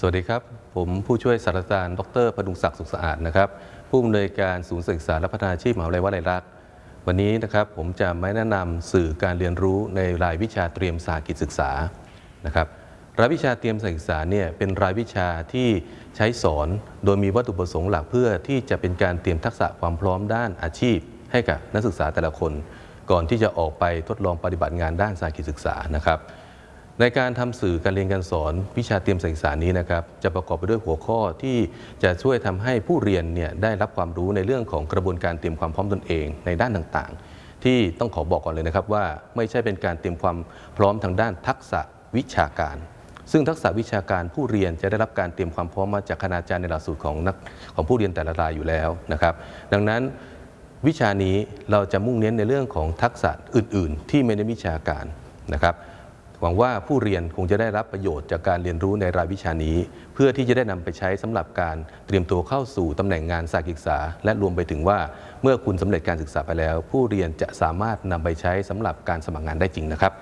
สวัสดีครับ ผมผู้ช่วยศาสตราจารย์ดรพดุงศักดิ์สุขสะอาดนะครับ ผู้อำนวยการศูนย์ศึกษาและพัฒนาชีพมหาวิทยาลัยวลัยลักษ์วันนี้นะครับผมจะมาแนะนำสื่อการเรียนรู้ในรายวิชาเตรียมสากิจศึกษานะครับรายวิชาเตรียมศึกษาเนี่ยเป็นรายวิชาที่ใช้สอนโดยมีวัตถุประสงค์หลักเพื่อที่จะเป็นการเตรียมทักษะความพร้อมด้านอาชีพ ให้กับนักศึกษาแต่ละคน ก่อนที่จะออกไปทดลองปฏิบัติงานด้านสากิจศึกษานะครับ ในการทำสื่อการเรียนการสอนวิชาเตรียมศึกษานี้นะครับจะประกอบไปด้วยหัวข้อที่จะช่วยทำให้ผู้เรียนเนี่ยได้รับความรู้ในเรื่องของกระบวนการเตรียมความพร้อมตนเองในด้านต่างๆ ที่ต้องขอบอกก่อนเลยนะครับว่าไม่ใช่เป็นการเตรียมความพร้อมทางด้านทักษะวิชาการ ซึ่งทักษะวิชาการผู้เรียนจะได้รับการเตรียมความพร้อมมาจากคณาจารย์ในหลักสูตรของนักของผู้เรียนแต่ละรายอยู่แล้วนะครับ ดังนั้นวิชานี้เราจะมุ่งเน้นในเรื่องของทักษะอื่น ๆ ที่ไม่ได้วิชาการนะครับ หวังว่าผู้เรียนคงจะได้รับประโยชน์จากการเรียนรู้ในรายวิชานี้ เพื่อที่จะได้นำไปใช้สำหรับการเตรียมตัวเข้าสู่ตำแหน่งงานสาขาศึกษา และรวมไปถึงว่าเมื่อคุณสำเร็จการศึกษาไปแล้ว ผู้เรียนจะสามารถนำไปใช้สำหรับการสมัครงานได้จริงนะครับ